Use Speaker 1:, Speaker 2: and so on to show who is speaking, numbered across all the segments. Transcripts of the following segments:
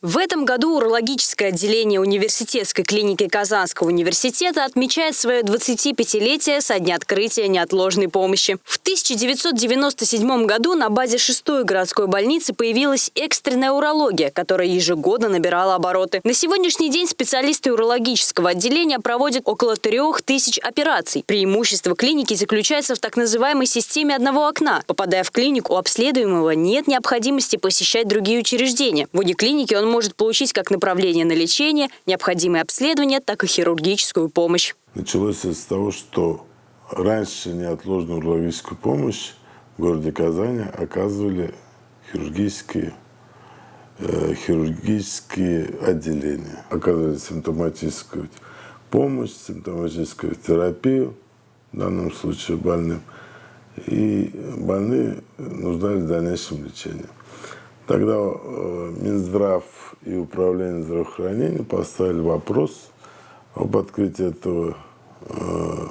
Speaker 1: В этом году урологическое отделение университетской клиники Казанского университета отмечает свое 25-летие со дня открытия неотложной помощи. В 1997 году на базе 6-й городской больницы появилась экстренная урология, которая ежегодно набирала обороты. На сегодняшний день специалисты урологического отделения проводят около 3000 операций. Преимущество клиники заключается в так называемой системе одного окна. Попадая в клинику, у обследуемого нет необходимости посещать другие учреждения. В клиники он может получить как направление на лечение, необходимые обследования, так и хирургическую помощь.
Speaker 2: Началось с того, что раньше неотложную урологическую помощь в городе Казани оказывали хирургические, э, хирургические отделения. Оказывали симптоматическую помощь, симптоматическую терапию, в данном случае больным. И больные нуждались в дальнейшем лечении. Тогда э, Минздрав и Управление здравоохранения поставили вопрос об открытии этого э,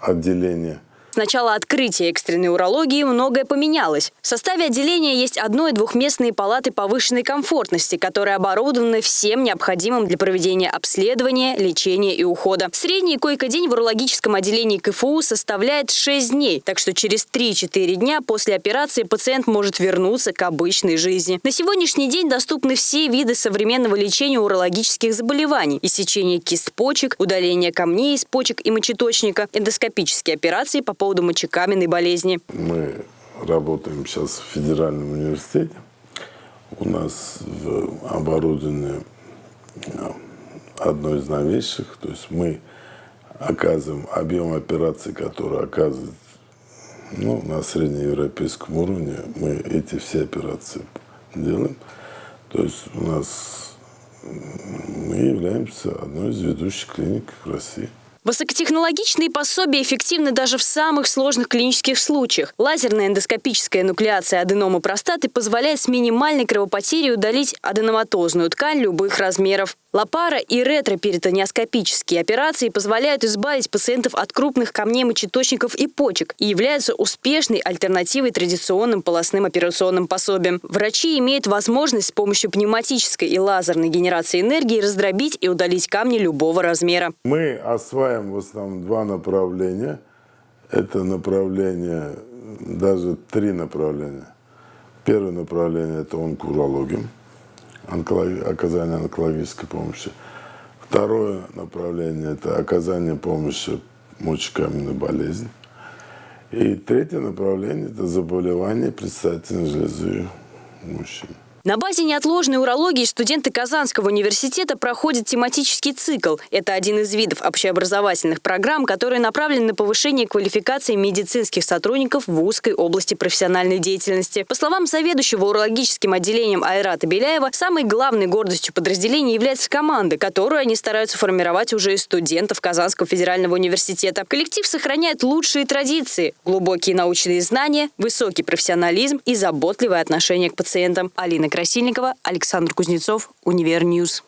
Speaker 2: отделения
Speaker 1: с начала открытия экстренной урологии многое поменялось. В составе отделения есть одно- и двухместные палаты повышенной комфортности, которые оборудованы всем необходимым для проведения обследования, лечения и ухода. Средний койко-день в урологическом отделении КФУ составляет 6 дней, так что через 3-4 дня после операции пациент может вернуться к обычной жизни. На сегодняшний день доступны все виды современного лечения урологических заболеваний – иссечение кист почек, удаление камней из почек и мочеточника, эндоскопические операции по поводу мочекаменной болезни.
Speaker 2: Мы работаем сейчас в федеральном университете. У нас оборудование а, одно из новейших. То есть мы оказываем объем операций, которые оказывают ну, на среднеевропейском уровне. Мы эти все операции делаем. То есть у нас мы являемся одной из ведущих клиник в России.
Speaker 1: Высокотехнологичные пособия эффективны даже в самых сложных клинических случаях. Лазерная эндоскопическая нуклеация аденомы простаты позволяет с минимальной кровопотерей удалить аденоматозную ткань любых размеров. Лапара и ретроперитониоскопические операции позволяют избавить пациентов от крупных камней мочеточников и почек и являются успешной альтернативой традиционным полостным операционным пособиям. Врачи имеют возможность с помощью пневматической и лазерной генерации энергии раздробить и удалить камни любого размера.
Speaker 2: Мы осваиваем в основном два направления. Это направление, даже три направления. Первое направление – это онкурология оказание онкологической помощи. Второе направление – это оказание помощи мочекаменной болезни. И третье направление – это заболевание предстательной железы мужчин.
Speaker 1: На базе неотложной урологии студенты Казанского университета проходят тематический цикл. Это один из видов общеобразовательных программ, которые направлены на повышение квалификации медицинских сотрудников в узкой области профессиональной деятельности. По словам заведующего урологическим отделением Айрата Беляева, самой главной гордостью подразделения является команда, которую они стараются формировать уже из студентов Казанского федерального университета. Коллектив сохраняет лучшие традиции, глубокие научные знания, высокий профессионализм и заботливое отношение к пациентам. Алина Красильникова, Александр Кузнецов, Универ News.